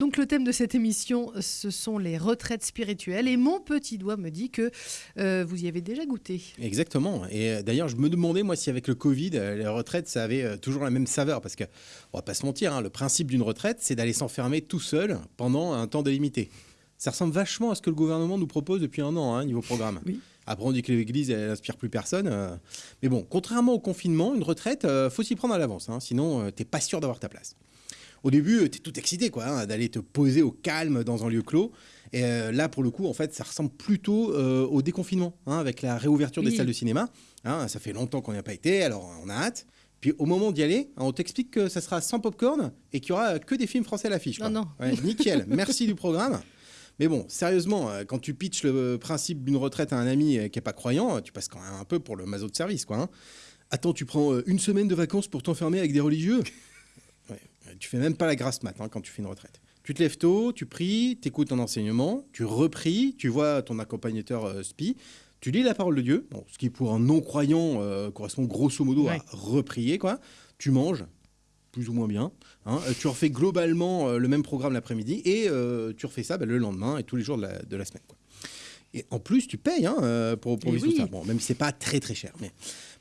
Donc le thème de cette émission, ce sont les retraites spirituelles. Et mon petit doigt me dit que euh, vous y avez déjà goûté. Exactement. Et euh, d'ailleurs, je me demandais, moi, si avec le Covid, euh, les retraites, ça avait toujours la même saveur. Parce que, on va pas se mentir, hein, le principe d'une retraite, c'est d'aller s'enfermer tout seul pendant un temps délimité. Ça ressemble vachement à ce que le gouvernement nous propose depuis un an, hein, niveau programme. Oui. Après, on dit que l'Église, elle n'inspire plus personne. Mais bon, contrairement au confinement, une retraite, faut s'y prendre à l'avance. Hein, sinon, t'es pas sûr d'avoir ta place. Au début, tu es tout excité quoi, hein, d'aller te poser au calme dans un lieu clos. Et euh, là, pour le coup, en fait, ça ressemble plutôt euh, au déconfinement, hein, avec la réouverture des salles de cinéma. Hein, ça fait longtemps qu'on n'y a pas été, alors on a hâte. Puis au moment d'y aller, on t'explique que ça sera sans popcorn et qu'il y aura que des films français à l'affiche. Non, non. nickel, merci du programme. Mais bon, sérieusement, euh, quand tu pitches le principe d'une retraite à un ami qui n'est pas croyant, tu passes quand même un peu pour le maso de service, quoi. Attends, tu prends une semaine de vacances pour t'enfermer avec des religieux? Tu fais même pas la grasse mat hein, quand tu fais une retraite. Tu te lèves tôt, tu pries, tu écoutes ton enseignement, tu repries, tu vois ton accompagnateur euh, spi, tu lis la parole de Dieu, ce qui pour un non-croyant euh, correspond grosso modo à reprier, quoi. Tu manges, plus ou moins bien. Hein. Euh, tu refais globalement le même programme l'après-midi et tu refais ça bah, le lendemain et tous les jours de la, de la semaine. Quoi. Et en plus, tu payes hein, euh, pour, pour vivre tout ça. Bon, même si c'est pas très très cher. Mais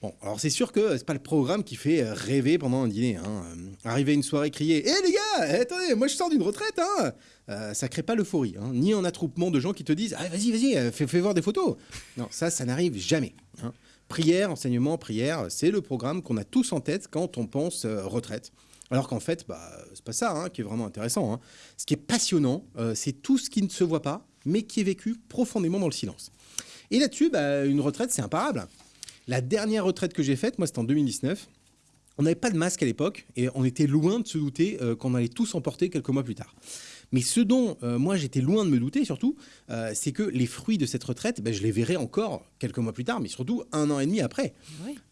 bon, alors c'est sûr que c'est pas le programme qui fait euh, rêver pendant un dîner. Hein. Euh, arriver à une soirée, crier Hé les gars, eh, attendez, moi je sors d'une retraite. Hein euh, ça crée pas l'euphorie. Hein. Ni un attroupement de gens qui te disent ah, Vas-y, vas-y, fais, fais, voir des photos. Non, ça, ça n'arrive jamais. Hein. Prière, enseignement, prière, c'est le programme qu'on a tous en tête quand on pense retraite. Alors qu'en fait, bah, c'est pas ça hein, qui est vraiment intéressant. Hein. Ce qui est passionnant, c'est tout ce qui ne se voit pas, mais qui est vécu profondément dans le silence. Et là-dessus, bah, une retraite, c'est imparable. La dernière retraite que j'ai faite, moi, c'était en 2019. On n'avait pas de masque à l'époque et on était loin de se douter euh, qu'on allait tous en porter quelques mois plus tard. Mais ce dont euh, moi j'étais loin de me douter surtout, euh, c'est que les fruits de cette retraite, ben, je les verrai encore quelques mois plus tard, mais surtout un an et demi après.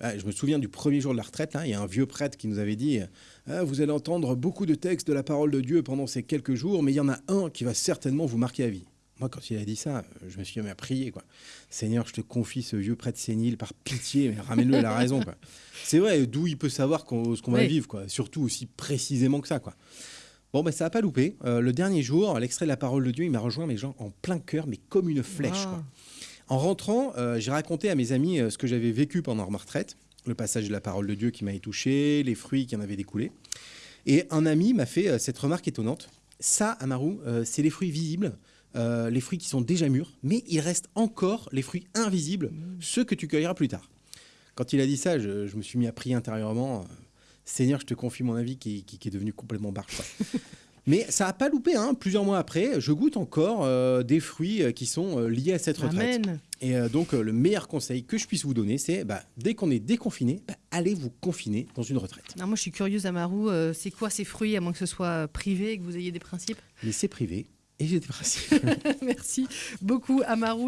je me souviens du premier jour de la retraite, il y a un vieux prêtre qui nous avait dit Vous allez entendre beaucoup de textes de la parole de Dieu pendant ces quelques jours, mais il y en a un qui va certainement vous marquer à vie. Moi, quand il a dit ça, je me suis mis à prier. Quoi. Seigneur, je te confie ce vieux prêtre sénile par pitié, mais ramène-le à la raison. C'est vrai, d'où il peut savoir ce qu'on va vivre, quoi. surtout aussi précisément que ça. Quoi. Bon, ben, ça n'a pas loupé. Euh, le dernier jour, l'extrait de la parole de Dieu, il m'a rejoint, mes gens, en plein cœur, mais comme une flèche. En rentrant, euh, j'ai raconté à mes amis euh, ce que j'avais vécu pendant ma retraite, le passage de la parole de Dieu qui m'avait touché, les fruits qui en avaient découlé. Et un ami m'a fait cette remarque étonnante. Ça, Amaru, c'est les fruits visibles euh, les fruits qui sont déjà mûrs, mais il reste encore les fruits invisibles, mmh. ceux que tu cueilleras plus tard. Quand il a dit ça, je, me suis mis à prier intérieurement. Euh, Seigneur, je te confie mon avis qui, est devenu complètement barge. Mais ça n'a pas loupé. Hein. Plusieurs mois après, je goûte encore euh, des fruits qui sont liés à cette retraite. Et donc, le meilleur conseil que je puisse vous donner, c'est bah, dès qu'on est déconfiné, bah, allez vous confiner dans une retraite. moi, je suis curieuse, Amarou. c'est quoi ces fruits, à moins que ce soit privé et que vous ayez des principes? Mais c'est privé. Et j'étais principe. Merci beaucoup, Amarou.